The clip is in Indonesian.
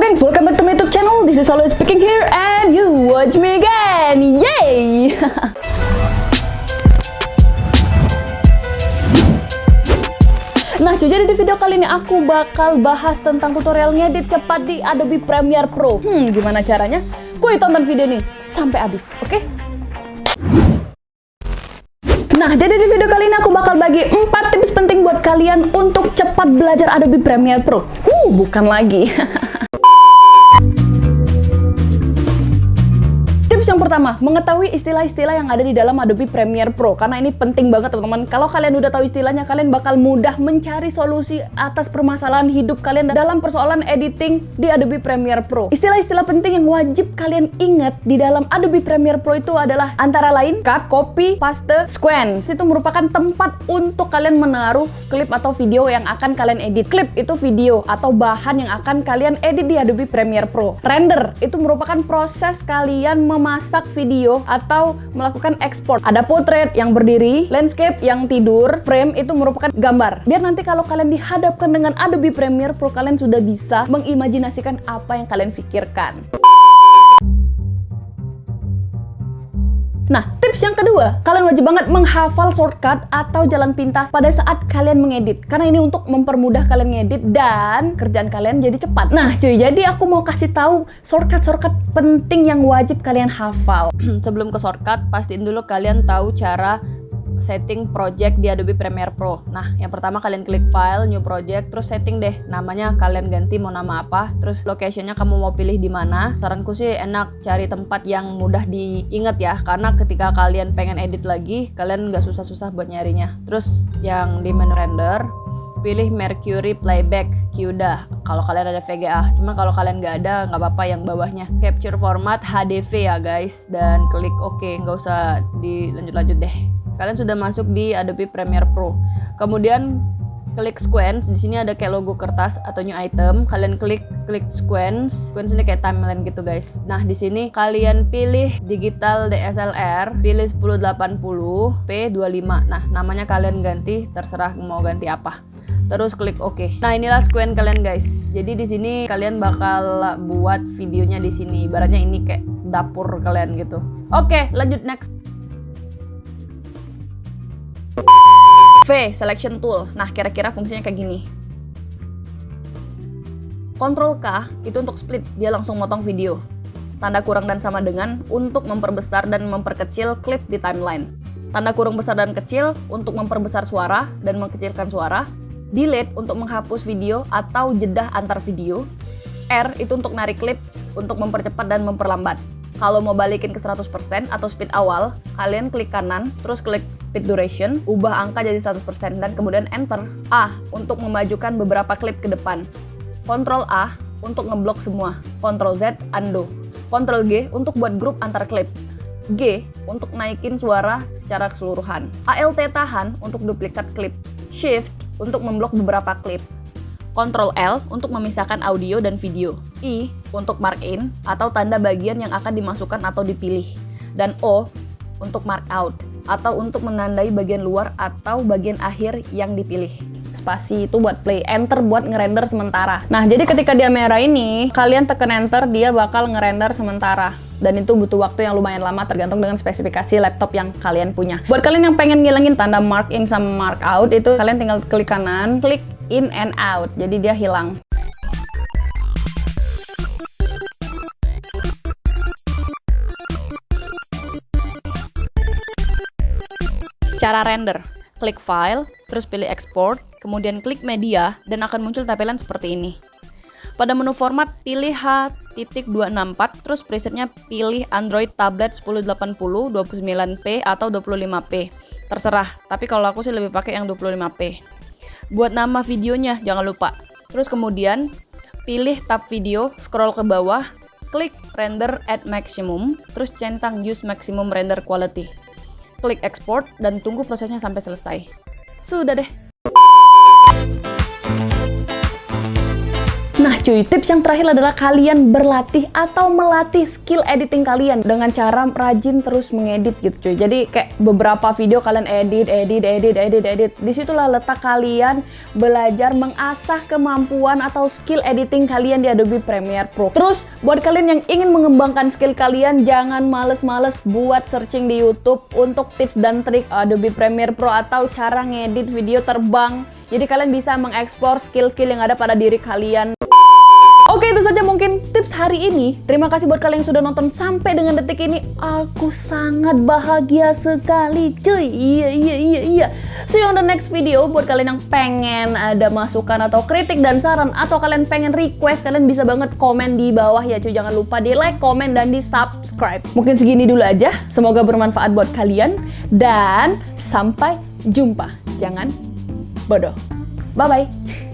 gengs, welcome back to my YouTube channel. This is always speaking here and you watch me again. Yay! Nah, jadi di video kali ini aku bakal bahas tentang tutorial ngedit cepat di Adobe Premiere Pro. Hmm, gimana caranya? Kuy tonton video ini sampai habis, oke? Okay? Nah, jadi di video kali ini aku bakal bagi 4 tips penting buat kalian untuk cepat belajar Adobe Premiere Pro. Uh, bukan lagi. yang pertama, mengetahui istilah-istilah yang ada di dalam Adobe Premiere Pro. Karena ini penting banget teman-teman. Kalau kalian udah tahu istilahnya, kalian bakal mudah mencari solusi atas permasalahan hidup kalian dalam persoalan editing di Adobe Premiere Pro. Istilah-istilah penting yang wajib kalian ingat di dalam Adobe Premiere Pro itu adalah antara lain cut, copy, paste, sequence. Itu merupakan tempat untuk kalian menaruh klip atau video yang akan kalian edit. Klip itu video atau bahan yang akan kalian edit di Adobe Premiere Pro. Render itu merupakan proses kalian memastikan memasak video atau melakukan ekspor. Ada potret yang berdiri, landscape yang tidur, frame itu merupakan gambar. Biar nanti kalau kalian dihadapkan dengan Adobe Premiere Pro, kalian sudah bisa mengimajinasikan apa yang kalian pikirkan. Tips yang kedua, kalian wajib banget menghafal shortcut atau jalan pintas pada saat kalian mengedit. Karena ini untuk mempermudah kalian ngedit dan kerjaan kalian jadi cepat. Nah, cuy, jadi aku mau kasih tahu shortcut-shortcut penting yang wajib kalian hafal. Sebelum ke shortcut, pastiin dulu kalian tahu cara setting project di Adobe Premiere Pro. Nah, yang pertama kalian klik file, new project, terus setting deh namanya kalian ganti mau nama apa, terus locationnya kamu mau pilih di mana. Saranku sih enak cari tempat yang mudah diingat ya, karena ketika kalian pengen edit lagi, kalian nggak susah-susah buat nyarinya. Terus yang di menu render, pilih Mercury Playback Qda kalau kalian ada VGA cuma kalau kalian nggak ada nggak apa-apa yang bawahnya capture format HDV ya guys dan klik OK nggak usah dilanjut-lanjut deh kalian sudah masuk di Adobe Premiere Pro. Kemudian klik sequence, di sini ada kayak logo kertas atau new item. Kalian klik klik sequence. Sequence ini kayak timeline gitu guys. Nah, di sini kalian pilih digital DSLR, pilih 1080 P25. Nah, namanya kalian ganti terserah mau ganti apa. Terus klik OK. Nah, inilah sequence kalian guys. Jadi di sini kalian bakal buat videonya di sini. Ibaratnya ini kayak dapur kalian gitu. Oke, lanjut next. V, selection tool. Nah, kira-kira fungsinya kayak gini. Ctrl K itu untuk split, dia langsung motong video. Tanda kurang dan sama dengan untuk memperbesar dan memperkecil klip di timeline. Tanda kurung besar dan kecil untuk memperbesar suara dan mengkecilkan suara. Delete untuk menghapus video atau jeda antar video. R itu untuk narik klip untuk mempercepat dan memperlambat. Kalau mau balikin ke 100% atau speed awal, kalian klik kanan, terus klik speed duration, ubah angka jadi 100% dan kemudian enter. A untuk memajukan beberapa klip ke depan. Ctrl A untuk ngeblok semua. Ctrl Z undo. Ctrl G untuk buat grup antar klip. G untuk naikin suara secara keseluruhan. ALT tahan untuk duplikat klip. Shift untuk memblok beberapa klip. Ctrl L untuk memisahkan audio dan video. I untuk mark in atau tanda bagian yang akan dimasukkan atau dipilih. Dan O untuk mark out atau untuk menandai bagian luar atau bagian akhir yang dipilih. Spasi itu buat play, enter buat ngerender sementara. Nah, jadi ketika dia merah ini, kalian tekan enter, dia bakal ngerender sementara dan itu butuh waktu yang lumayan lama tergantung dengan spesifikasi laptop yang kalian punya. Buat kalian yang pengen ngilangin tanda mark in sama mark out itu kalian tinggal klik kanan, klik in and out. Jadi dia hilang. Cara render, klik file, terus pilih export, kemudian klik media, dan akan muncul tampilan seperti ini. Pada menu format, pilih H.264, terus presetnya pilih Android tablet 1080, 29p atau 25p. Terserah, tapi kalau aku sih lebih pakai yang 25p. Buat nama videonya, jangan lupa. Terus kemudian, pilih tab video, scroll ke bawah, klik render at maximum, terus centang use maximum render quality. Klik export dan tunggu prosesnya sampai selesai. Sudah deh. Cuy, tips yang terakhir adalah kalian berlatih atau melatih skill editing kalian dengan cara rajin terus mengedit gitu cuy. Jadi kayak beberapa video kalian edit, edit, edit, edit, edit. Di situlah letak kalian belajar mengasah kemampuan atau skill editing kalian di Adobe Premiere Pro. Terus buat kalian yang ingin mengembangkan skill kalian, jangan males-males buat searching di YouTube untuk tips dan trik Adobe Premiere Pro atau cara ngedit video terbang jadi kalian bisa mengeksplor skill-skill yang ada pada diri kalian. Hari ini. Terima kasih buat kalian yang sudah nonton sampai dengan detik ini. Aku sangat bahagia sekali cuy. Iya iya iya iya. See you on the next video. Buat kalian yang pengen ada masukan atau kritik dan saran. Atau kalian pengen request. Kalian bisa banget komen di bawah ya cuy. Jangan lupa di like, komen, dan di subscribe. Mungkin segini dulu aja. Semoga bermanfaat buat kalian. Dan sampai jumpa. Jangan bodoh. Bye-bye.